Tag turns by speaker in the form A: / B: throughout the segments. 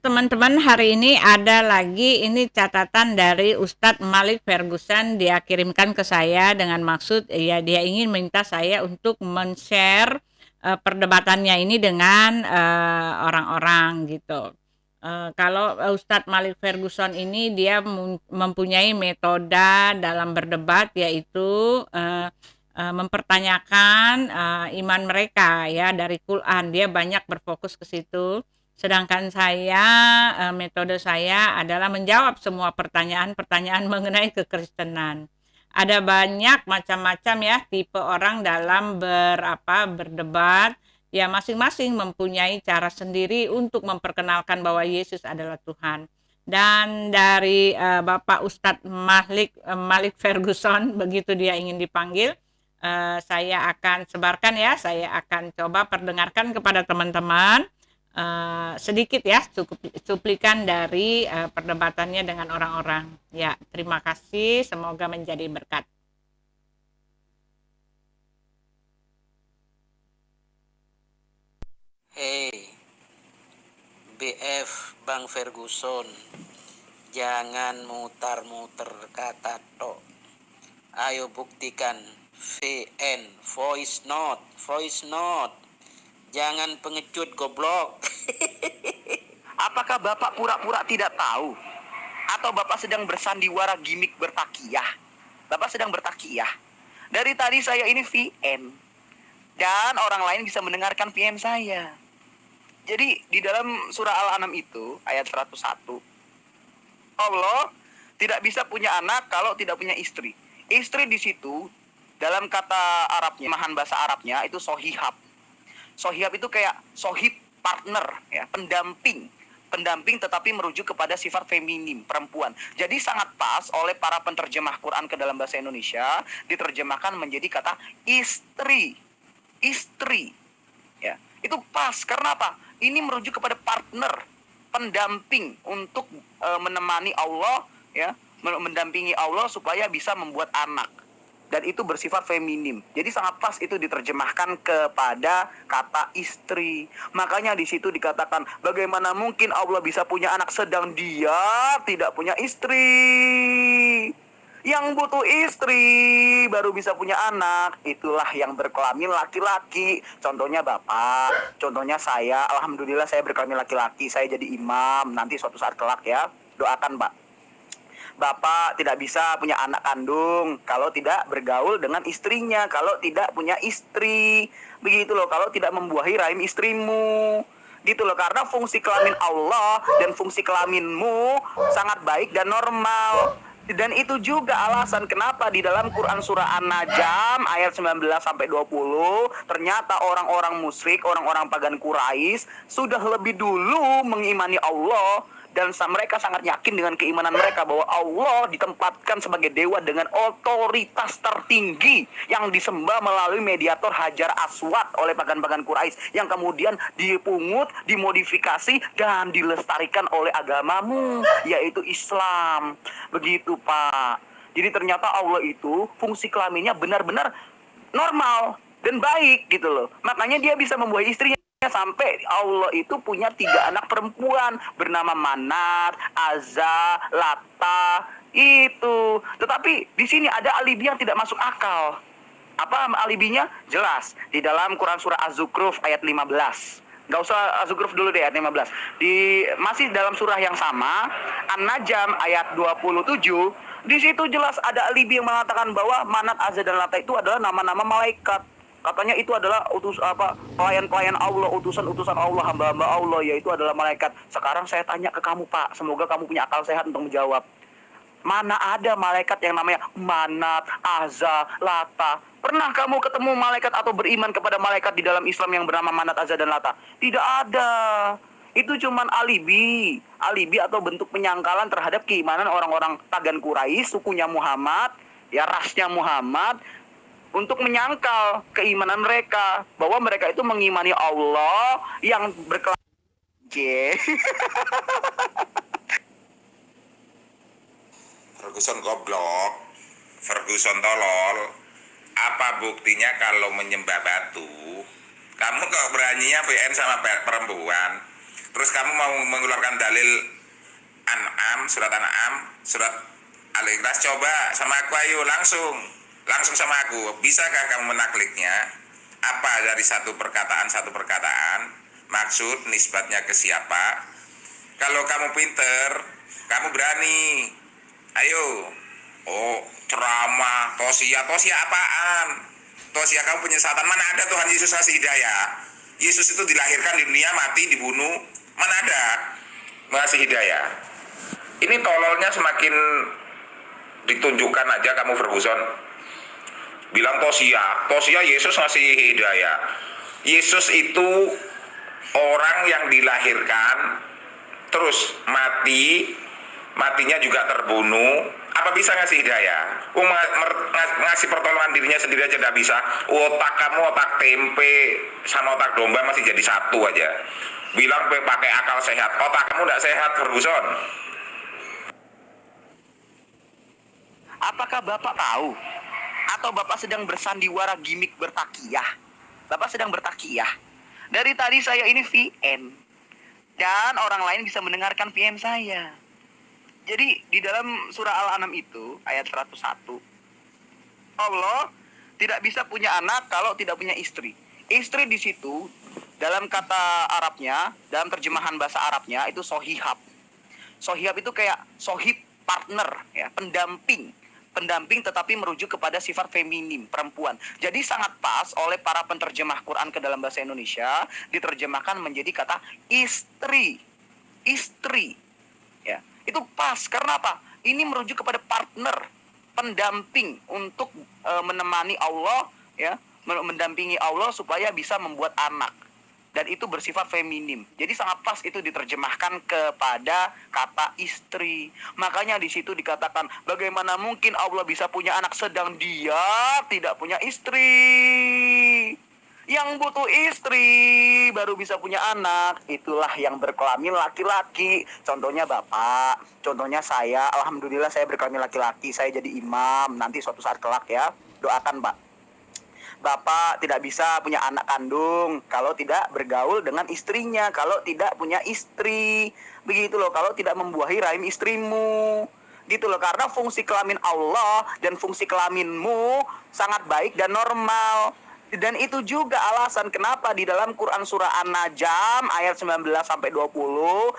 A: Teman-teman, hari ini ada lagi ini catatan dari Ustadz Malik Ferguson dia kirimkan ke saya dengan maksud ya dia ingin minta saya untuk men-share uh, perdebatannya ini dengan uh, orang-orang gitu. Uh, kalau Ustadz Malik Ferguson ini dia mempunyai metode dalam berdebat yaitu uh, uh, mempertanyakan uh, iman mereka ya dari Quran. Dia banyak berfokus ke situ Sedangkan saya, eh, metode saya adalah menjawab semua pertanyaan-pertanyaan mengenai kekristenan. Ada banyak macam-macam ya tipe orang dalam berapa berdebat. Ya masing-masing mempunyai cara sendiri untuk memperkenalkan bahwa Yesus adalah Tuhan. Dan dari uh, Bapak Ustadz Malik uh, Malik Ferguson begitu dia ingin dipanggil, saya akan sebarkan ya, saya akan coba perdengarkan kepada teman-teman uh, sedikit ya cukup cuplikan dari uh, perdebatannya dengan orang-orang. Ya, terima kasih, semoga menjadi berkat.
B: Hei, BF Bang Ferguson, jangan mutar-muter kata tok. Ayo buktikan VN, voice note, voice note Jangan pengecut goblok.
C: Apakah Bapak pura-pura tidak tahu? Atau Bapak sedang bersandiwara gimmick bertakiyah? Bapak sedang bertakiyah. Dari tadi saya ini VM. Dan orang lain bisa mendengarkan VM saya. Jadi di dalam surah Al-An'am itu ayat 101 Allah tidak bisa punya anak kalau tidak punya istri. Istri di situ dalam kata Arabnya, mahan bahasa Arabnya itu sohihab Sohib itu kayak sohib partner ya, pendamping pendamping tetapi merujuk kepada sifat feminim perempuan. Jadi sangat pas oleh para penterjemah Quran ke dalam bahasa Indonesia diterjemahkan menjadi kata istri. Istri. Ya. Itu pas karena apa? Ini merujuk kepada partner, pendamping untuk e, menemani Allah ya, mendampingi Allah supaya bisa membuat anak dan itu bersifat feminim. Jadi sangat pas itu diterjemahkan kepada kata istri. Makanya di situ dikatakan bagaimana mungkin Allah bisa punya anak sedang dia tidak punya istri. Yang butuh istri baru bisa punya anak. Itulah yang berkelamin laki-laki. Contohnya Bapak, contohnya saya. Alhamdulillah saya berkelamin laki-laki. Saya jadi imam nanti suatu saat kelak ya. Doakan, Pak bapak tidak bisa punya anak kandung kalau tidak bergaul dengan istrinya, kalau tidak punya istri. Begitu loh, kalau tidak membuahi rahim istrimu. Gitu loh, karena fungsi kelamin Allah dan fungsi kelaminmu sangat baik dan normal. Dan itu juga alasan kenapa di dalam Quran surah An-Najm ayat 19 sampai 20 ternyata orang-orang musyrik, orang-orang pagan Quraisy sudah lebih dulu mengimani Allah dan mereka sangat yakin dengan keimanan mereka bahwa Allah ditempatkan sebagai dewa dengan otoritas tertinggi yang disembah melalui mediator Hajar Aswad oleh pagan-pagan Quraisy yang kemudian dipungut, dimodifikasi dan dilestarikan oleh agamamu yaitu Islam. Begitu, Pak. Jadi ternyata Allah itu fungsi kelaminnya benar-benar normal dan baik gitu loh. Makanya dia bisa membuat istrinya sampai Allah itu punya tiga anak perempuan bernama Manat, Azza, Lata itu. Tetapi di sini ada alibi yang tidak masuk akal. Apa alibinya? Jelas di dalam Quran surah Az-Zukhruf ayat 15. Gak usah Az-Zukhruf dulu deh ayat 15. Di masih dalam surah yang sama, An-Najm ayat 27 di situ jelas ada alibi yang mengatakan bahwa Manat, Azza dan Lata itu adalah nama-nama malaikat katanya itu adalah utus apa pelayan-pelayan Allah, utusan-utusan Allah, hamba-hamba Allah yaitu adalah malaikat. Sekarang saya tanya ke kamu, Pak, semoga kamu punya akal sehat untuk menjawab. Mana ada malaikat yang namanya Manat, Azza, Lata? Pernah kamu ketemu malaikat atau beriman kepada malaikat di dalam Islam yang bernama Manat, Azza dan Lata? Tidak ada. Itu cuman alibi, alibi atau bentuk penyangkalan terhadap keimanan orang-orang pagan Quraisy, sukunya Muhammad, ya rasnya Muhammad untuk menyangkal keimanan mereka bahwa mereka itu mengimani Allah yang berkelanjutan.
D: Ferguson goblok, Ferguson tolol. Apa buktinya kalau menyembah batu? Kamu kok beraninya VN sama perempuan? terus kamu mau mengeluarkan dalil An'am, surat An'am, surat Al-Ikhlas, coba sama aku ayo langsung, langsung sama aku. Bisakah kamu menakliknya? Apa dari satu perkataan satu perkataan? Maksud nisbatnya ke siapa? Kalau kamu pinter, kamu berani. Ayo. Oh, ceramah, tosia, tosia apaan? Tosia kamu penyesatan mana ada Tuhan Yesus kasih hidayah? Yesus itu dilahirkan di dunia, mati, dibunuh. Mana ada? Masih hidayah. Ini tololnya semakin ditunjukkan aja kamu Ferguson. Bilang Tosia, Tosia Yesus ngasih hidayah. Yesus itu orang yang dilahirkan terus mati, matinya juga terbunuh, apa bisa ngasih hidayah? Um, ngasih pertolongan dirinya sendiri aja tidak bisa. Otak kamu otak tempe sama otak domba masih jadi satu aja. Bilang pakai akal sehat, otak kamu tidak sehat, Ferguson.
C: Apakah Bapak tahu? Atau Bapak sedang bersandiwara gimmick bertakiyah? Bapak sedang bertakiyah. Dari tadi saya ini VN. Dan orang lain bisa mendengarkan VM saya. Jadi di dalam surah Al-An'am itu ayat 101 Allah tidak bisa punya anak kalau tidak punya istri. Istri di situ dalam kata Arabnya, dalam terjemahan bahasa Arabnya itu sohihab. Sohihab itu kayak sohib partner ya, pendamping pendamping tetapi merujuk kepada sifat feminim perempuan. Jadi sangat pas oleh para penterjemah Quran ke dalam bahasa Indonesia diterjemahkan menjadi kata istri. Istri. Ya. Itu pas karena apa? Ini merujuk kepada partner, pendamping untuk e, menemani Allah ya, mendampingi Allah supaya bisa membuat anak dan itu bersifat feminim. Jadi sangat pas itu diterjemahkan kepada kata istri. Makanya di situ dikatakan bagaimana mungkin Allah bisa punya anak sedang dia tidak punya istri. Yang butuh istri baru bisa punya anak. Itulah yang berkelamin laki-laki. Contohnya Bapak, contohnya saya. Alhamdulillah saya berkelamin laki-laki. Saya jadi imam nanti suatu saat kelak ya. Doakan, Pak bapak tidak bisa punya anak kandung kalau tidak bergaul dengan istrinya, kalau tidak punya istri. Begitu loh, kalau tidak membuahi rahim istrimu. Gitu loh, karena fungsi kelamin Allah dan fungsi kelaminmu sangat baik dan normal. Dan itu juga alasan kenapa di dalam Quran surah An-Najm ayat 19 sampai 20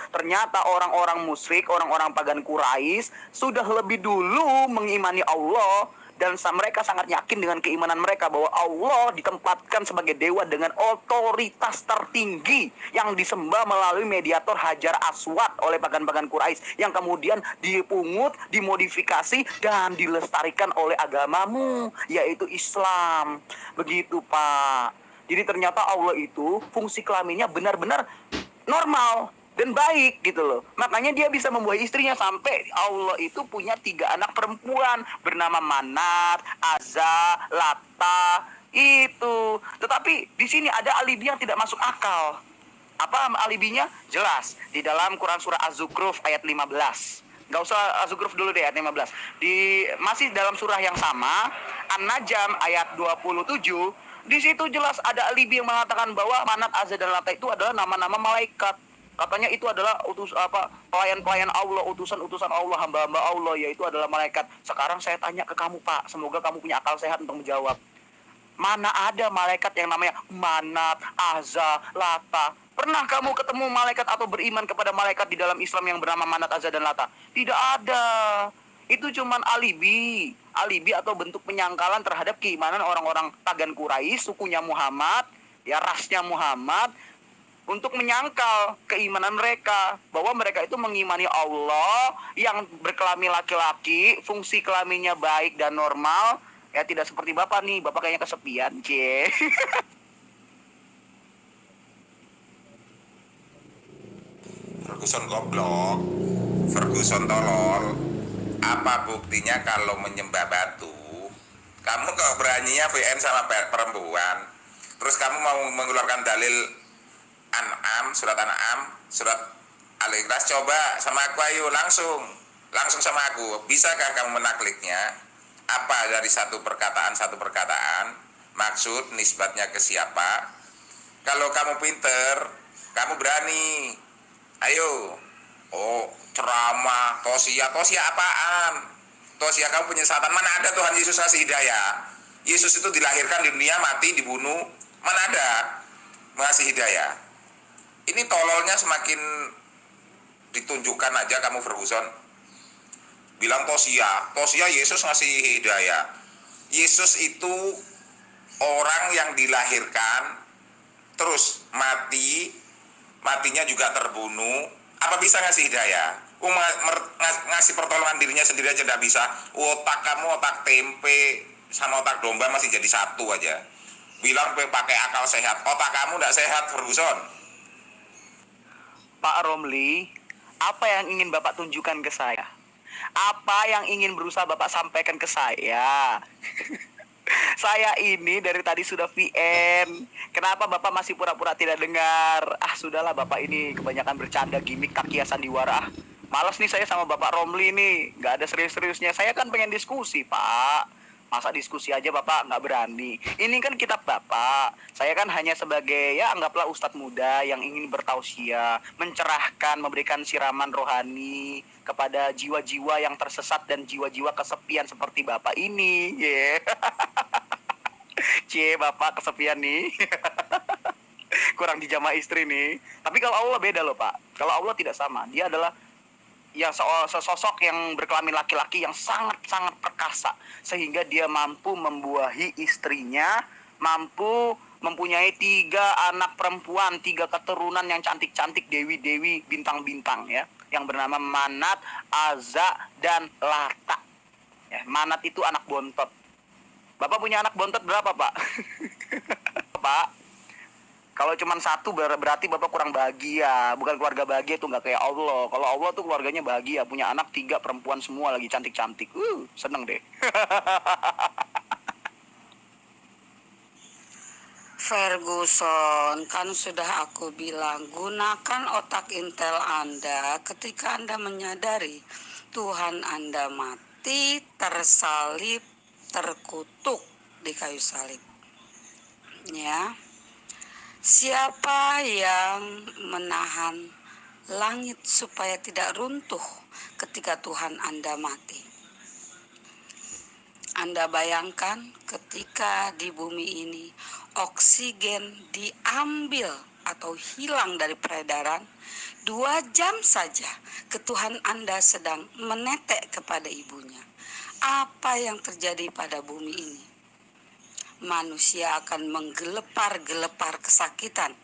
C: ternyata orang-orang musyrik, orang-orang pagan Quraisy sudah lebih dulu mengimani Allah dan mereka sangat yakin dengan keimanan mereka bahwa Allah ditempatkan sebagai dewa dengan otoritas tertinggi yang disembah melalui mediator Hajar Aswad oleh pagan-pagan Quraisy yang kemudian dipungut, dimodifikasi dan dilestarikan oleh agamamu yaitu Islam. Begitu, Pak. Jadi ternyata Allah itu fungsi kelaminnya benar-benar normal dan baik gitu loh. Makanya dia bisa membuat istrinya sampai Allah itu punya tiga anak perempuan bernama Manat, Azza, Lata itu. Tetapi di sini ada alibi yang tidak masuk akal. Apa alibinya? Jelas di dalam Quran surah Az-Zukhruf ayat 15. Gak usah Az-Zukhruf dulu deh ayat 15. Di masih dalam surah yang sama, An-Najm ayat 27 di situ jelas ada alibi yang mengatakan bahwa Manat, Azza dan Lata itu adalah nama-nama malaikat Katanya itu adalah utus apa pelayan-pelayan Allah, utusan-utusan Allah, hamba-hamba Allah yaitu adalah malaikat. Sekarang saya tanya ke kamu, Pak. Semoga kamu punya akal sehat untuk menjawab. Mana ada malaikat yang namanya Manat, Azza, Lata? Pernah kamu ketemu malaikat atau beriman kepada malaikat di dalam Islam yang bernama Manat, Azza, dan Lata? Tidak ada. Itu cuman alibi. Alibi atau bentuk penyangkalan terhadap keimanan orang-orang pagan Quraisy, sukunya Muhammad, ya rasnya Muhammad, untuk menyangkal keimanan mereka bahwa mereka itu mengimani Allah yang berkelamin laki-laki, fungsi kelaminnya baik dan normal, ya tidak seperti Bapak nih, Bapak kayaknya kesepian, C.
D: Ferguson goblok, Ferguson tolol. Apa buktinya kalau menyembah batu? Kamu kok beraninya VN sama perempuan? Terus kamu mau mengeluarkan dalil An'am, surat An'am, surat Al-Ikhlas coba sama aku ayo langsung. Langsung sama aku. Bisakah kamu menakliknya? Apa dari satu perkataan satu perkataan? Maksud nisbatnya ke siapa? Kalau kamu pinter, kamu berani. Ayo. Oh, ceramah, tosia, tosia apaan? Tosia kamu penyesatan mana ada Tuhan Yesus kasih hidayah? Yesus itu dilahirkan di dunia, mati, dibunuh. Mana ada mengasih hidayah? Ini tololnya semakin ditunjukkan aja kamu Ferguson. Bilang tosia, tosia Yesus ngasih hidayah. Yesus itu orang yang dilahirkan terus mati matinya juga terbunuh. Apa bisa ngasih hidayah? Uh, ngasih pertolongan dirinya sendiri aja tidak bisa. Otak kamu otak tempe sama otak domba masih jadi satu aja. Bilang pakai akal sehat. Otak kamu tidak sehat Ferguson
C: Pak Romli apa yang ingin Bapak tunjukkan ke saya apa yang ingin berusaha Bapak sampaikan ke saya Saya ini dari tadi sudah VN. Kenapa Bapak masih pura-pura tidak dengar? Ah, sudahlah Bapak ini kebanyakan bercanda gimmick kaki sandiwara. Ah, malas nih saya sama Bapak Romli nih. Gak ada serius-seriusnya. Saya kan pengen diskusi, Pak. Masa diskusi aja Bapak nggak berani? Ini kan kitab Bapak. Saya kan hanya sebagai ya anggaplah ustadz muda yang ingin bertausia, mencerahkan, memberikan siraman rohani kepada jiwa-jiwa yang tersesat dan jiwa-jiwa kesepian seperti Bapak ini. Yeah. Cie, Bapak kesepian nih. Kurang dijamah istri nih. Tapi kalau Allah beda loh, Pak. Kalau Allah tidak sama. Dia adalah ya sosok yang berkelamin laki-laki yang sangat-sangat perkasa sehingga dia mampu membuahi istrinya, mampu mempunyai tiga anak perempuan, tiga keturunan yang cantik-cantik, dewi-dewi, bintang-bintang ya, yang bernama Manat, Aza, dan Lata. Ya, Manat itu anak bontot. Bapak punya anak bontot berapa, Pak? Pak, kalau cuma satu berarti bapak kurang bahagia, bukan keluarga bahagia itu nggak kayak Allah. Kalau Allah tuh keluarganya bahagia, punya anak tiga perempuan semua lagi cantik-cantik. Uh, seneng deh.
E: Ferguson, kan sudah aku bilang, gunakan otak intel Anda ketika Anda menyadari Tuhan Anda mati, tersalib, terkutuk di kayu salib. Ya. Siapa yang menahan langit supaya tidak runtuh ketika Tuhan Anda mati? Anda bayangkan ketika di bumi ini oksigen diambil atau hilang dari peredaran, dua jam saja ketuhan Anda sedang menetek kepada ibunya. Apa yang terjadi pada bumi ini? Manusia akan menggelepar-gelepar kesakitan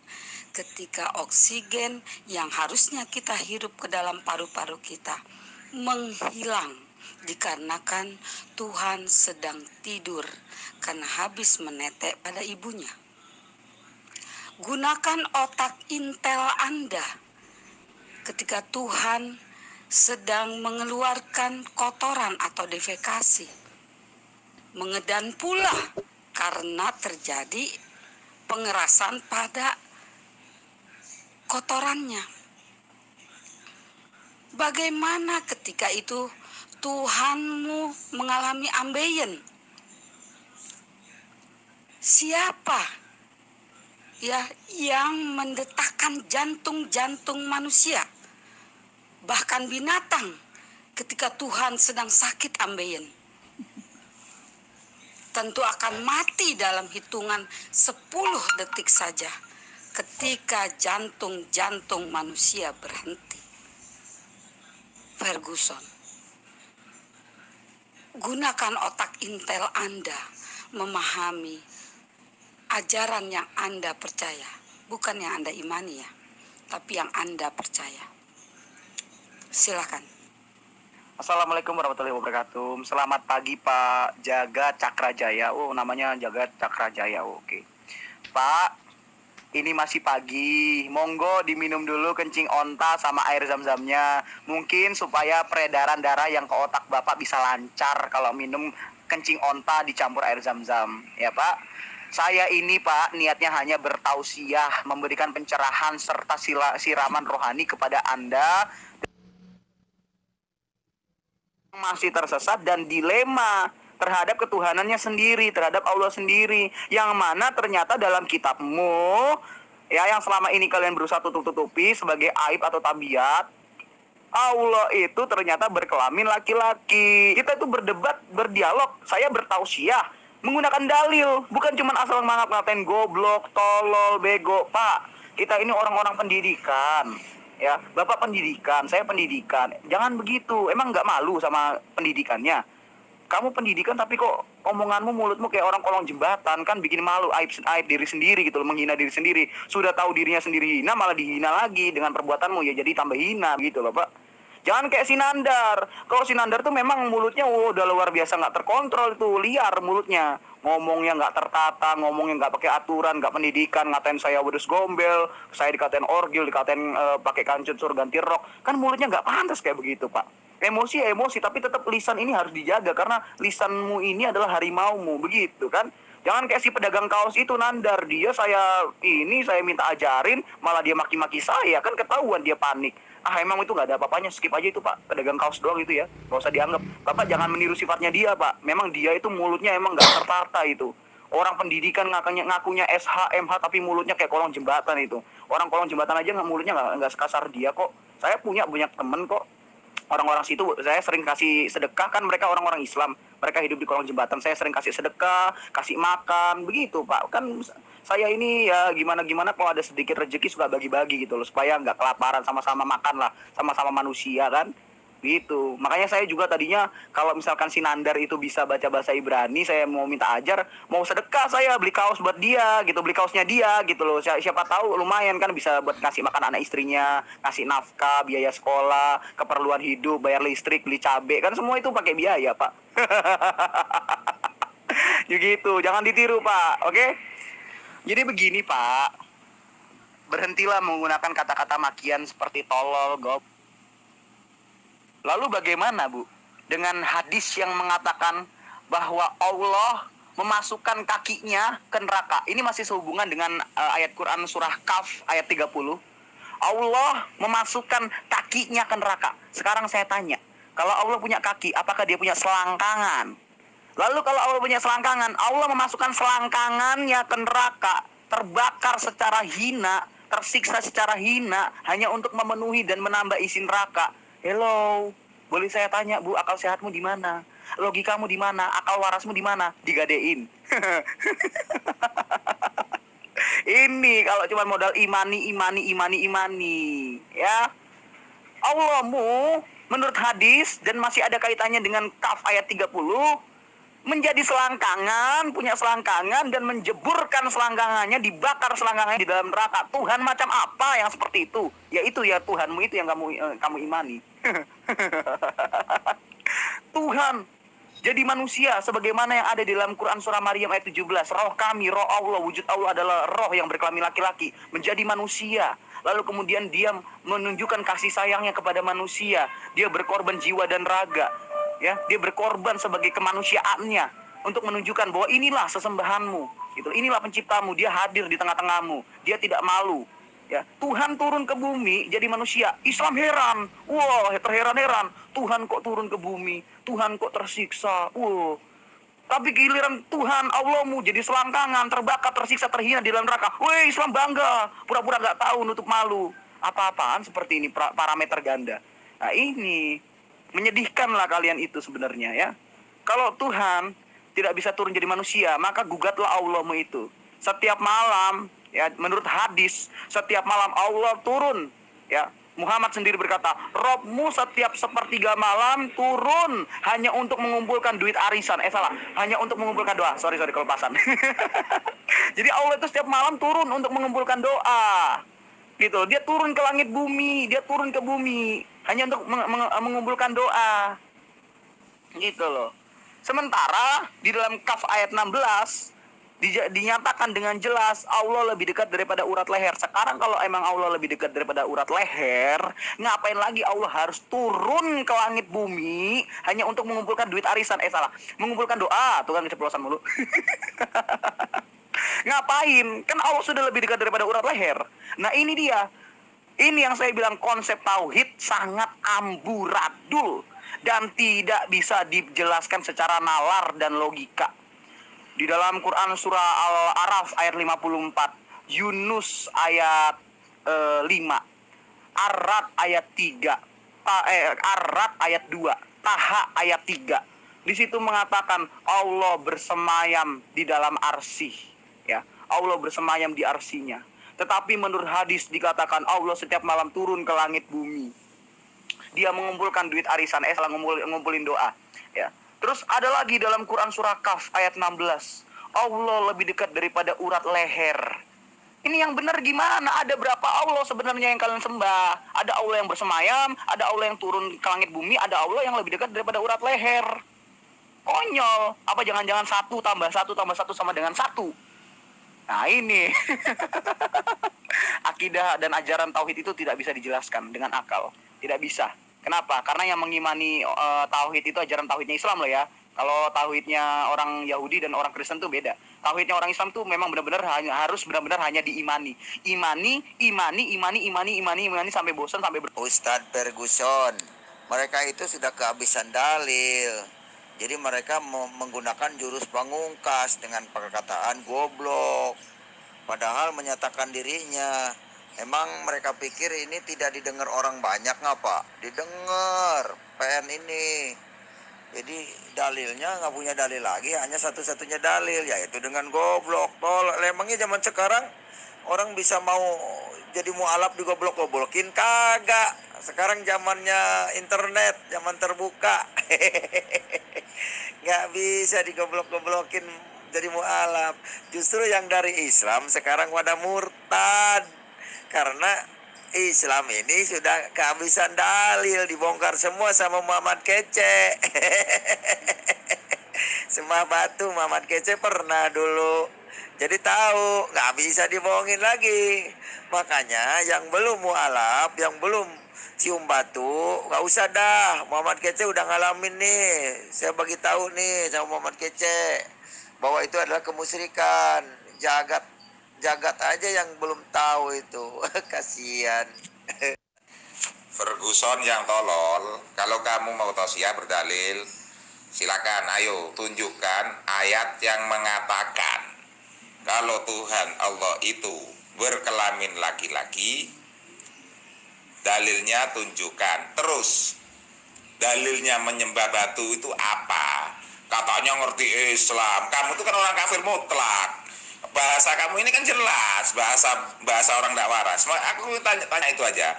E: ketika oksigen yang harusnya kita hirup ke dalam paru-paru kita menghilang dikarenakan Tuhan sedang tidur karena habis menetek pada ibunya. Gunakan otak intel Anda ketika Tuhan sedang mengeluarkan kotoran atau defekasi. Mengedan pula karena terjadi pengerasan pada kotorannya. Bagaimana ketika itu Tuhanmu mengalami ambeien? Siapa ya yang mendetakkan jantung-jantung manusia? Bahkan binatang ketika Tuhan sedang sakit ambeien tentu akan mati dalam hitungan 10 detik saja ketika jantung-jantung manusia berhenti. Ferguson, gunakan otak intel Anda memahami ajaran yang Anda percaya, bukan yang Anda imani ya, tapi yang Anda percaya. Silakan.
C: Assalamualaikum warahmatullahi wabarakatuh. Selamat pagi Pak Jaga Cakrajaya. Oh, namanya Jaga Cakrajaya. Oh, Oke. Pak, ini masih pagi. Monggo diminum dulu kencing onta sama air zam-zamnya. Mungkin supaya peredaran darah yang ke otak Bapak bisa lancar kalau minum kencing onta dicampur air zam-zam. Ya, Pak. Saya ini Pak niatnya hanya bertausiah, memberikan pencerahan serta siraman rohani kepada Anda masih tersesat dan dilema terhadap ketuhanannya sendiri, terhadap Allah sendiri. Yang mana ternyata dalam kitabmu ya yang selama ini kalian berusaha tutup-tutupi sebagai aib atau tabiat Allah itu ternyata berkelamin laki-laki. Kita itu berdebat, berdialog. Saya bertausiah menggunakan dalil, bukan cuma asal mangap ngatain goblok, tolol, bego, Pak. Kita ini orang-orang pendidikan. Ya, Bapak pendidikan, saya pendidikan. Jangan begitu. Emang nggak malu sama pendidikannya? kamu pendidikan tapi kok omonganmu mulutmu kayak orang kolong jembatan kan bikin malu aib aib diri sendiri gitu loh menghina diri sendiri sudah tahu dirinya sendiri hina malah dihina lagi dengan perbuatanmu ya jadi tambah hina gitu loh pak jangan kayak Sinandar kalau Sinandar tuh memang mulutnya oh, udah luar biasa nggak terkontrol tuh liar mulutnya ngomongnya nggak tertata, ngomongnya nggak pakai aturan, nggak pendidikan, ngatain saya wedus gombel, saya dikatain orgil, dikatain uh, pakai kancut sur ganti rok, kan mulutnya nggak pantas kayak begitu pak. Emosi emosi tapi tetap lisan ini harus dijaga karena lisanmu ini adalah harimaumu begitu kan? Jangan kayak si pedagang kaos itu nandar. Dia saya ini saya minta ajarin malah dia maki-maki saya. Kan ketahuan dia panik ah emang itu nggak ada apa-apanya. Skip aja itu pak. Pedagang kaos doang itu ya. Nggak usah dianggap. Bapak jangan meniru sifatnya dia pak. Memang dia itu mulutnya emang nggak tertata itu. Orang pendidikan ngakunya ngakunya SH MH tapi mulutnya kayak kolong jembatan itu. Orang kolong jembatan aja nggak mulutnya nggak sekasar dia kok. Saya punya banyak temen kok. Orang-orang situ saya sering kasih sedekah. Kan mereka orang-orang Islam. Mereka hidup di kolong jembatan. Saya sering kasih sedekah kasih makan. Begitu pak. Kan saya ini ya gimana gimana kalau ada sedikit rezeki suka bagi-bagi gitu loh supaya nggak kelaparan sama-sama makan lah sama-sama manusia kan Gitu. Makanya saya juga tadinya kalau misalkan si Nandar itu bisa baca bahasa Ibrani, saya mau minta ajar, mau sedekah saya beli kaos buat dia gitu, beli kaosnya dia gitu loh. Siapa, siapa tahu lumayan kan bisa buat ngasih makan anak istrinya, ngasih nafkah, biaya sekolah, keperluan hidup, bayar listrik, beli cabe, kan semua itu pakai biaya, Pak. Gitu, jangan ditiru, Pak. Oke? Jadi begini, Pak. Berhentilah menggunakan kata-kata makian seperti tolol, gob Lalu bagaimana Bu dengan hadis yang mengatakan bahwa Allah memasukkan kakinya ke neraka. Ini masih sehubungan dengan uh, ayat Quran surah Kaf ayat 30. Allah memasukkan kakinya ke neraka. Sekarang saya tanya, kalau Allah punya kaki, apakah dia punya selangkangan? Lalu kalau Allah punya selangkangan, Allah memasukkan selangkangannya ke neraka, terbakar secara hina, tersiksa secara hina hanya untuk memenuhi dan menambah isi neraka. Hello, boleh saya tanya Bu, akal sehatmu di mana? Logikamu di mana? Akal warasmu di mana? Digadein. Ini kalau cuma modal imani, imani, imani, imani, ya. Allahmu menurut hadis dan masih ada kaitannya dengan kaf ayat 30 menjadi selangkangan, punya selangkangan dan menjeburkan selangkangannya, dibakar selangkangannya di dalam neraka. Tuhan macam apa yang seperti itu? Ya itu ya Tuhanmu itu yang kamu eh, kamu imani. Tuhan jadi manusia sebagaimana yang ada di dalam Quran surah Maryam ayat 17. Roh kami, roh Allah, wujud Allah adalah roh yang berkelamin laki-laki, menjadi manusia. Lalu kemudian dia menunjukkan kasih sayangnya kepada manusia. Dia berkorban jiwa dan raga ya dia berkorban sebagai kemanusiaannya untuk menunjukkan bahwa inilah sesembahanmu. Gitu. Inilah penciptamu. Dia hadir di tengah-tengahmu. Dia tidak malu. Ya Tuhan turun ke bumi jadi manusia. Islam heran. Wah terheran-heran. Tuhan kok turun ke bumi? Tuhan kok tersiksa? Wah tapi giliran Tuhan Allahmu jadi selangkangan terbakar tersiksa terhina di dalam neraka. Woi Islam bangga. Pura-pura nggak tahu nutup malu. Apa-apaan seperti ini parameter ganda. Nah ini Menyedihkanlah kalian itu sebenarnya ya. Kalau Tuhan tidak bisa turun jadi manusia, maka gugatlah Allahmu itu. Setiap malam, ya menurut hadis, setiap malam Allah turun, ya. Muhammad sendiri berkata, Robmu setiap sepertiga malam turun hanya untuk mengumpulkan duit arisan. Eh salah, hanya untuk mengumpulkan doa. Sorry, sorry, kelepasan. Jadi Allah itu setiap malam turun untuk mengumpulkan doa. Gitu, dia turun ke langit bumi, dia turun ke bumi hanya untuk meng meng mengumpulkan doa. Gitu loh. Sementara di dalam kaf ayat 16 di, dinyatakan dengan jelas Allah lebih dekat daripada urat leher. Sekarang kalau emang Allah lebih dekat daripada urat leher ngapain lagi Allah harus turun ke langit bumi hanya untuk mengumpulkan duit arisan? Eh salah. Mengumpulkan doa. Tuh kan keceplosan mulu. Ngapain? Kan Allah sudah lebih dekat daripada urat leher. Nah ini dia ini yang saya bilang konsep tauhid sangat amburadul dan tidak bisa dijelaskan secara nalar dan logika. Di dalam Quran surah Al-Araf ayat 54, Yunus ayat eh, 5, Arad ayat 3, Ta, eh, Arad ayat 2, Taha ayat 3. Di situ mengatakan Allah bersemayam di dalam arsy, ya. Allah bersemayam di arsinya. Tetapi menurut hadis dikatakan Allah setiap malam turun ke langit bumi. Dia mengumpulkan duit arisan, eh salah ngumpul, ngumpulin doa, ya. Terus ada lagi dalam Quran surah Kaf ayat 16. Allah lebih dekat daripada urat leher. Ini yang benar gimana? Ada berapa Allah sebenarnya yang kalian sembah? Ada Allah yang bersemayam, ada Allah yang turun ke langit bumi, ada Allah yang lebih dekat daripada urat leher. Konyol. Apa jangan-jangan satu tambah satu tambah satu sama dengan satu? Nah ini. Akidah dan ajaran tauhid itu tidak bisa dijelaskan dengan akal. Tidak bisa. Kenapa? Karena yang mengimani eh, tauhid itu ajaran tauhidnya Islam loh ya. Kalau tauhidnya orang Yahudi dan orang Kristen tuh beda. Tauhidnya orang Islam tuh memang benar-benar harus benar-benar hanya diimani. Imani, imani, imani, imani, imani, imani sampai bosan sampai ber
F: Ustadz Ferguson, mereka itu sudah kehabisan dalil. Jadi mereka menggunakan jurus pangungkas dengan perkataan goblok. Padahal menyatakan dirinya. Emang mereka pikir ini tidak didengar orang banyak ngapa? Didengar PN ini. Jadi dalilnya nggak punya dalil lagi, hanya satu-satunya dalil yaitu dengan goblok. Tol, emangnya zaman sekarang orang bisa mau jadi mualaf digoblok-goblokin kagak. Sekarang zamannya internet, zaman terbuka. nggak bisa digoblok-goblokin jadi mualaf. Justru yang dari Islam sekarang pada murtad karena Islam ini sudah kehabisan dalil dibongkar semua sama Muhammad Kece. Semua batu Muhammad Kece pernah dulu. Jadi tahu nggak bisa dibohongin lagi. Makanya yang belum mualaf, yang belum cium batu, nggak usah dah. Muhammad Kece udah ngalamin nih. Saya bagi tahu nih sama Muhammad Kece bahwa itu adalah kemusyrikan. Jagat jagat aja yang belum tahu itu kasihan
D: Ferguson yang tolol, kalau kamu mau tausiah berdalil, silakan ayo tunjukkan ayat yang mengatakan kalau Tuhan Allah itu berkelamin laki-laki, dalilnya tunjukkan. Terus dalilnya menyembah batu itu apa? Katanya ngerti Islam. Kamu itu kan orang kafir mutlak bahasa kamu ini kan jelas bahasa bahasa orang tidak waras. Aku tanya, tanya itu aja.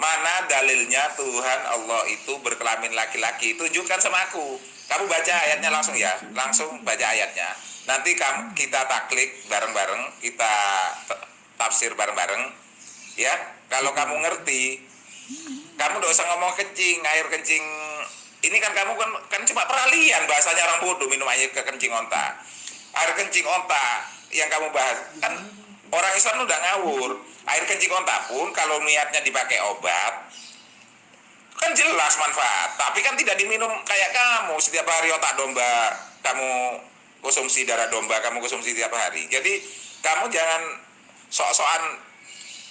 D: Mana dalilnya Tuhan Allah itu berkelamin laki-laki? Tunjukkan sama aku. Kamu baca ayatnya langsung ya, langsung baca ayatnya. Nanti kamu kita taklik bareng-bareng, kita tafsir bareng-bareng. Ya, kalau kamu ngerti, kamu tidak usah ngomong kencing, air kencing. Ini kan kamu kan kan cuma peralihan bahasanya orang bodoh minum air ke kencing onta. Air kencing onta yang kamu bahas kan orang Islam udah ngawur air kencing onta pun kalau niatnya dipakai obat kan jelas manfaat tapi kan tidak diminum kayak kamu. Setiap hari otak domba kamu konsumsi darah domba kamu konsumsi setiap hari. Jadi kamu jangan sok-sokan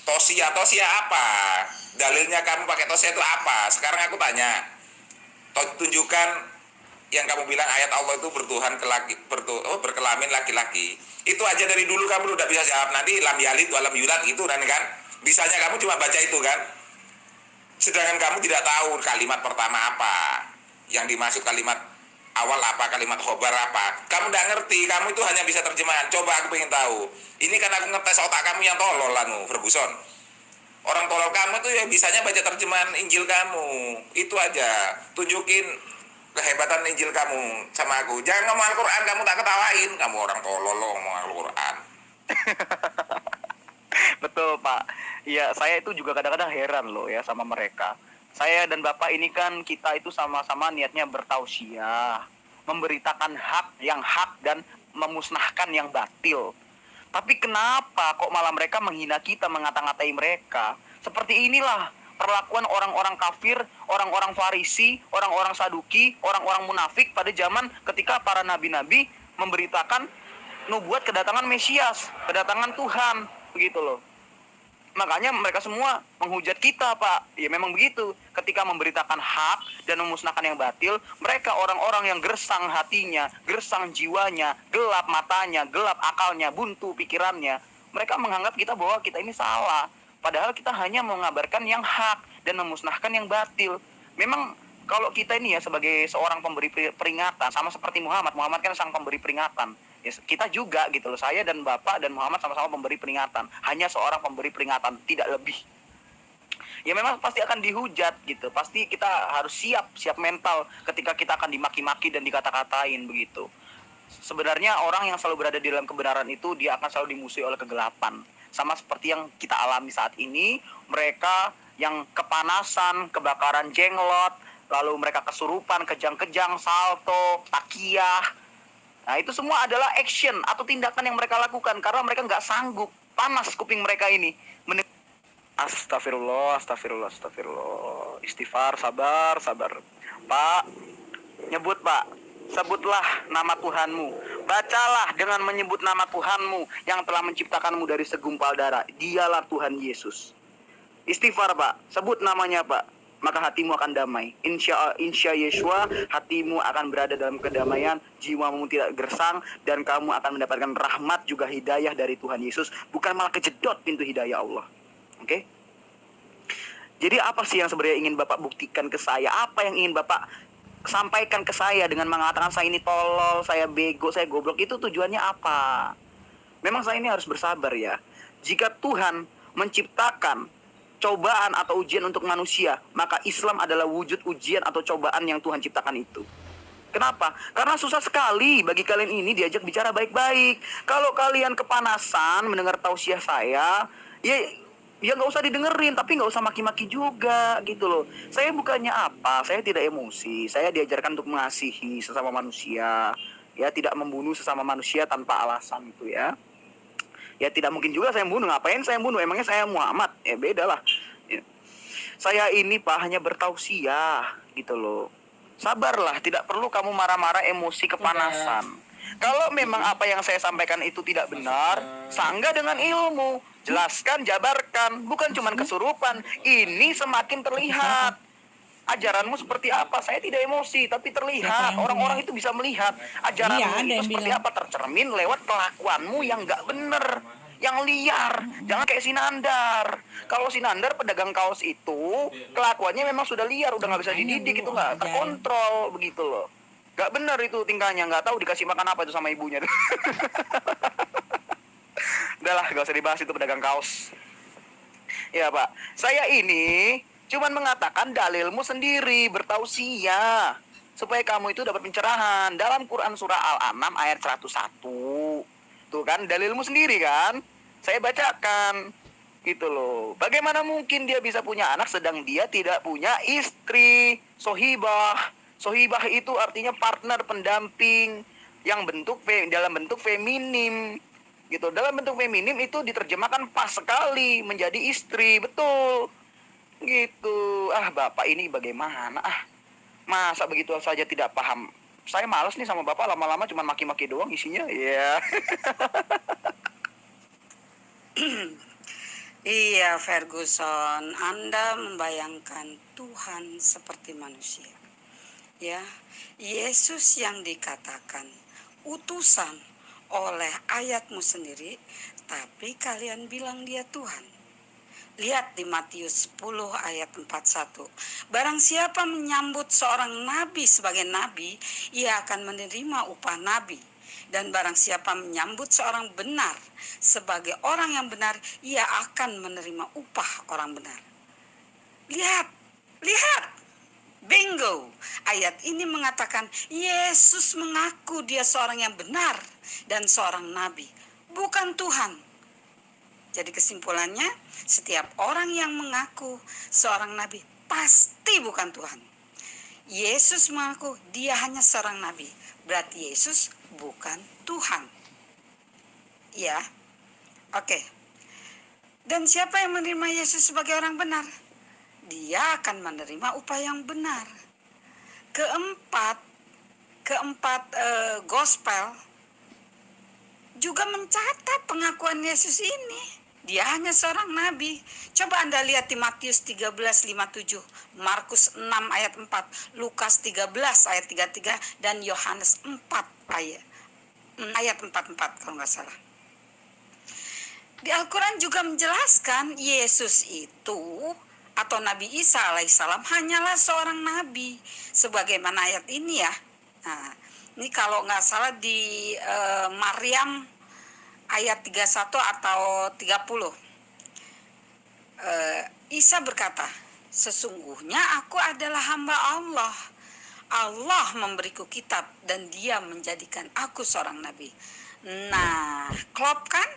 D: tosia tosia apa. Dalilnya kamu pakai tosia itu apa? Sekarang aku tanya tunjukkan yang kamu bilang ayat Allah itu bertuhan ke laki, bertu, oh, berkelamin laki-laki. Itu aja dari dulu kamu udah bisa jawab. Nanti lam yalid walam yulad itu kan kan? Bisanya kamu cuma baca itu kan sedangkan kamu tidak tahu kalimat pertama apa. Yang dimaksud kalimat awal apa kalimat khobar apa. Kamu tidak ngerti kamu itu hanya bisa terjemahan. Coba aku pengen tahu. Ini kan aku ngetes otak kamu yang tolol lanu Ferguson. Orang tolol kamu tuh ya bisanya baca terjemahan Injil kamu. Itu aja. Tunjukin kehebatan Injil kamu sama aku. Jangan ngomong Al-Quran, kamu tak ketawain. Kamu orang tolol lo ngomong Al-Quran.
C: Betul Pak. Ya saya itu juga kadang-kadang heran loh ya sama mereka. Saya dan Bapak ini kan kita itu sama-sama niatnya bertausiah. Memberitakan hak yang hak dan memusnahkan yang batil. Tapi kenapa kok malah mereka menghina kita, mengata-ngatai mereka? Seperti inilah perlakuan orang-orang kafir, orang-orang Farisi, orang-orang Saduki, orang-orang munafik pada zaman ketika para nabi-nabi memberitakan nubuat kedatangan Mesias, kedatangan Tuhan, begitu loh. Makanya mereka semua menghujat kita, Pak. Ya memang begitu. Ketika memberitakan hak dan memusnahkan yang batil, mereka orang-orang yang gersang hatinya, gersang jiwanya, gelap matanya, gelap akalnya, buntu pikirannya, Mereka menganggap kita bahwa kita ini salah. Padahal kita hanya mengabarkan yang hak dan memusnahkan yang batil. Memang kalau kita ini ya sebagai seorang pemberi peringatan sama seperti Muhammad, Muhammad kan sang pemberi peringatan. Ya, kita juga gitu loh. Saya dan Bapak dan Muhammad sama-sama pemberi peringatan. Hanya seorang pemberi peringatan, tidak lebih ya memang pasti akan dihujat gitu pasti kita harus siap siap mental ketika kita akan dimaki-maki dan dikata-katain begitu sebenarnya orang yang selalu berada di dalam kebenaran itu dia akan selalu dimusuhi oleh kegelapan sama seperti yang kita alami saat ini mereka yang kepanasan kebakaran jenglot lalu mereka kesurupan kejang-kejang salto takiyah Nah itu semua adalah action atau tindakan yang mereka lakukan karena mereka nggak sanggup panas kuping mereka ini Astagfirullah, astagfirullah, astagfirullah. Istighfar, sabar, sabar. Pak, nyebut pak, sebutlah nama Tuhanmu. Bacalah dengan menyebut nama Tuhanmu yang telah menciptakanmu dari segumpal darah. Dialah Tuhan Yesus. Istighfar pak, sebut namanya pak. Maka hatimu akan damai. Insya, insya Yeshua, hatimu akan berada dalam kedamaian, jiwamu tidak gersang, dan kamu akan mendapatkan rahmat juga hidayah dari Tuhan Yesus. Bukan malah kejedot pintu hidayah Allah. Oke? Okay? Jadi apa sih yang sebenarnya ingin Bapak buktikan ke saya? Apa yang ingin Bapak sampaikan ke saya dengan mengatakan saya ini tolol, saya bego, saya goblok itu tujuannya apa? Memang saya ini harus bersabar ya. Jika Tuhan menciptakan cobaan atau ujian untuk manusia, maka Islam adalah wujud ujian atau cobaan yang Tuhan ciptakan itu. Kenapa? Karena susah sekali bagi kalian ini diajak bicara baik-baik. Kalau kalian kepanasan mendengar tausiah saya, ya ya nggak usah didengerin tapi nggak usah maki-maki juga gitu loh saya bukannya apa saya tidak emosi saya diajarkan untuk mengasihi sesama manusia ya tidak membunuh sesama manusia tanpa alasan itu ya ya tidak mungkin juga saya bunuh. Ngapain saya bunuh? Emangnya saya Muhammad? Ya beda lah. Ya. saya ini pak hanya bertausiah gitu loh. Sabarlah tidak perlu kamu marah-marah emosi kepanasan. Kalau memang apa yang saya sampaikan itu tidak benar sangga dengan ilmu. Jelaskan, jabarkan, bukan cuma kesurupan. Ini semakin terlihat. Ajaranmu seperti apa? Saya tidak emosi, tapi terlihat. Orang-orang itu bisa melihat ajaranmu iya, itu seperti bilang. apa tercermin lewat kelakuanmu yang nggak benar, yang liar. Jangan kayak Sinandar. Kalau Sinandar pedagang kaos itu kelakuannya memang sudah liar, udah nggak bisa dididik, itu nggak terkontrol begitu loh. Gak benar itu tingkahnya, nggak tahu dikasih makan apa itu sama ibunya. Udahlah, gak usah dibahas itu pedagang kaos. Ya Pak, saya ini cuman mengatakan dalilmu sendiri, bertausiah. Supaya kamu itu dapat pencerahan. Dalam Quran Surah Al-An'am ayat 101. Tuh kan, dalilmu sendiri kan. Saya bacakan. Gitu loh. Bagaimana mungkin dia bisa punya anak sedang dia tidak punya istri. Sohibah. Sohibah itu artinya partner pendamping yang bentuk dalam bentuk feminim gitu dalam bentuk feminim itu diterjemahkan pas sekali menjadi istri betul gitu. Ah bapak ini bagaimana? Ah masa begitu saja tidak paham. Saya males nih sama bapak lama-lama cuma maki-maki doang isinya. Ya
E: Iya Ferguson, Anda membayangkan Tuhan seperti manusia. Ya, Yesus yang dikatakan utusan oleh ayatmu sendiri, tapi kalian bilang dia Tuhan. Lihat di Matius 10 ayat 41. Barang siapa menyambut seorang nabi sebagai nabi, ia akan menerima upah nabi. Dan barang siapa menyambut seorang benar sebagai orang yang benar, ia akan menerima upah orang benar. Lihat, lihat, Bingo. Ayat ini mengatakan Yesus mengaku dia seorang yang benar dan seorang nabi, bukan Tuhan. Jadi kesimpulannya, setiap orang yang mengaku seorang nabi pasti bukan Tuhan. Yesus mengaku dia hanya seorang nabi, berarti Yesus bukan Tuhan. Ya. Oke. Dan siapa yang menerima Yesus sebagai orang benar? dia akan menerima upah yang benar. Keempat, keempat eh, gospel juga mencatat pengakuan Yesus ini. Dia hanya seorang nabi. Coba Anda lihat di Matius 13:57, Markus 6 ayat 4, Lukas 13 ayat 33 dan Yohanes 4 ayat ayat 44 kalau nggak salah. Di Al-Quran juga menjelaskan Yesus itu atau Nabi Isa alaihissalam hanyalah seorang nabi sebagaimana ayat ini ya. Nah, ini kalau nggak salah di uh, Maryam ayat 31 atau 30. Uh, Isa berkata, sesungguhnya aku adalah hamba Allah. Allah memberiku kitab dan dia menjadikan aku seorang nabi. Nah, klop kan?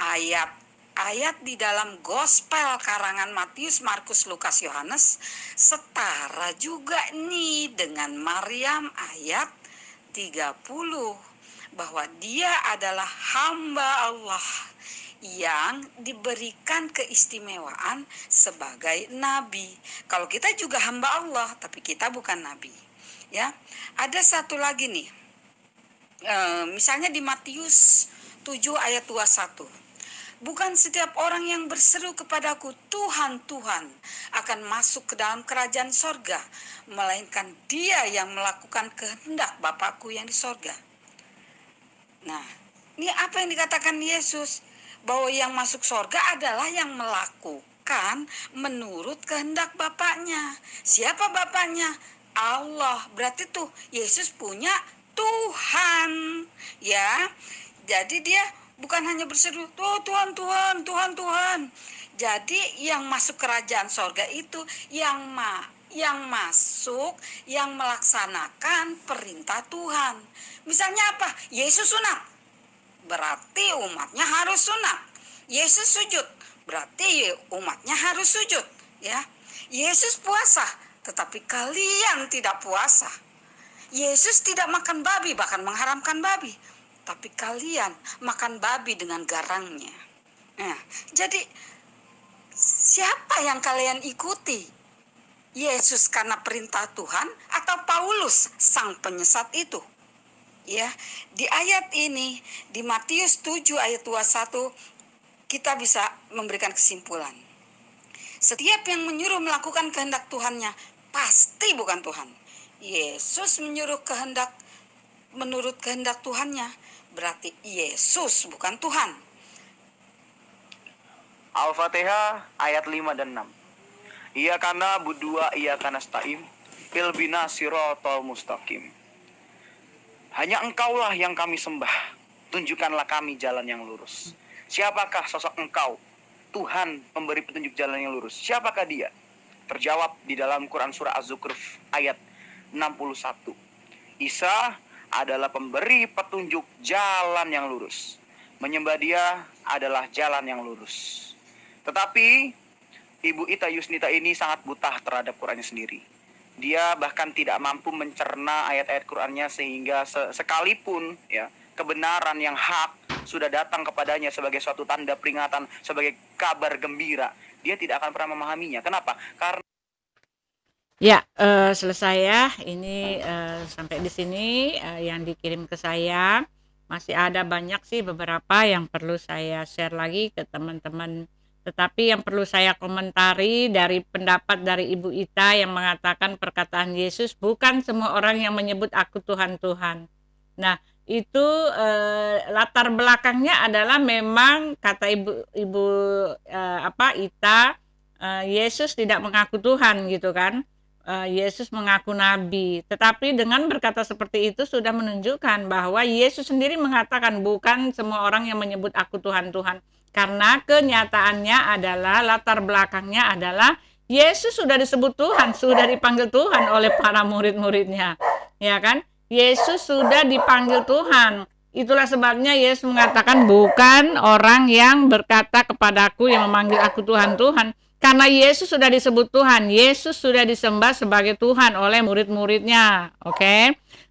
E: Ayat ayat di dalam gospel karangan Matius, Markus, Lukas, Yohanes setara juga nih dengan Maryam ayat 30 bahwa dia adalah hamba Allah yang diberikan keistimewaan sebagai nabi. Kalau kita juga hamba Allah, tapi kita bukan nabi. Ya, ada satu lagi nih. E, misalnya di Matius 7 ayat 21 Bukan setiap orang yang berseru kepadaku, Tuhan, Tuhan, akan masuk ke dalam kerajaan sorga, melainkan dia yang melakukan kehendak Bapakku yang di sorga. Nah, ini apa yang dikatakan Yesus? Bahwa yang masuk sorga adalah yang melakukan menurut kehendak Bapaknya. Siapa Bapaknya? Allah. Berarti tuh Yesus punya Tuhan. Ya, jadi dia bukan hanya berseru oh Tuhan Tuhan Tuhan Tuhan jadi yang masuk kerajaan sorga itu yang ma yang masuk yang melaksanakan perintah Tuhan. Misalnya apa? Yesus sunat. Berarti umatnya harus sunat. Yesus sujud. Berarti umatnya harus sujud ya. Yesus puasa tetapi kalian tidak puasa. Yesus tidak makan babi bahkan mengharamkan babi. Tapi kalian makan babi dengan garangnya. Nah, jadi siapa yang kalian ikuti? Yesus karena perintah Tuhan atau Paulus sang penyesat itu? Ya, di ayat ini di Matius 7 ayat 21 kita bisa memberikan kesimpulan. Setiap yang menyuruh melakukan kehendak Tuhannya pasti bukan Tuhan. Yesus menyuruh kehendak menurut kehendak Tuhannya berarti Yesus bukan Tuhan.
C: Al-Fatihah ayat 5 dan 6. Ia karena berdua ia karena staim ilbina sirotol mustaqim. Hanya engkaulah yang kami sembah. Tunjukkanlah kami jalan yang lurus. Siapakah sosok engkau? Tuhan memberi petunjuk jalan yang lurus. Siapakah dia? Terjawab di dalam Quran Surah Az-Zukhruf ayat 61. Isa adalah pemberi petunjuk jalan yang lurus. Menyembah dia adalah jalan yang lurus. Tetapi Ibu Ita Yusnita ini sangat buta terhadap Qurannya sendiri. Dia bahkan tidak mampu mencerna ayat-ayat Qurannya sehingga sekalipun ya kebenaran yang hak sudah datang kepadanya sebagai suatu tanda peringatan, sebagai kabar gembira, dia tidak akan pernah memahaminya. Kenapa? Karena
A: Ya, uh, selesai ya. Ini uh, sampai di sini uh, yang dikirim ke saya. Masih ada banyak sih beberapa yang perlu saya share lagi ke teman-teman. Tetapi yang perlu saya komentari dari pendapat dari Ibu Ita yang mengatakan perkataan Yesus bukan semua orang yang menyebut aku Tuhan Tuhan. Nah, itu eh, latar belakangnya adalah memang kata Ibu Ibu eh, apa Ita eh, Yesus tidak mengaku Tuhan gitu kan uh, Yesus mengaku nabi. Tetapi dengan berkata seperti itu sudah menunjukkan bahwa Yesus sendiri mengatakan bukan semua orang yang menyebut aku Tuhan Tuhan. Karena kenyataannya adalah latar belakangnya adalah Yesus sudah disebut Tuhan, sudah dipanggil Tuhan oleh para murid-muridnya. Ya kan? Yesus sudah dipanggil Tuhan. Itulah sebabnya Yesus mengatakan bukan orang yang berkata kepadaku yang memanggil aku Tuhan Tuhan, karena Yesus sudah disebut Tuhan, Yesus sudah disembah sebagai Tuhan oleh murid-muridnya. Oke. Okay?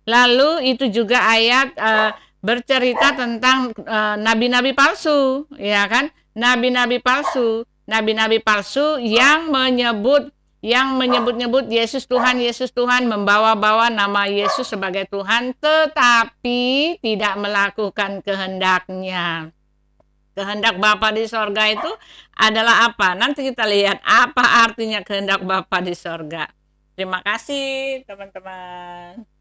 A: Lalu itu juga ayat uh, bercerita tentang uh, nabi-nabi palsu, ya kan? Nabi-nabi palsu, nabi-nabi palsu yang menyebut yang menyebut-nyebut Yesus Tuhan, Yesus Tuhan, membawa-bawa nama Yesus sebagai Tuhan, tetapi tidak melakukan kehendaknya kehendak Bapa di sorga itu adalah apa? Nanti kita lihat apa artinya kehendak Bapa di sorga. Terima kasih teman-teman.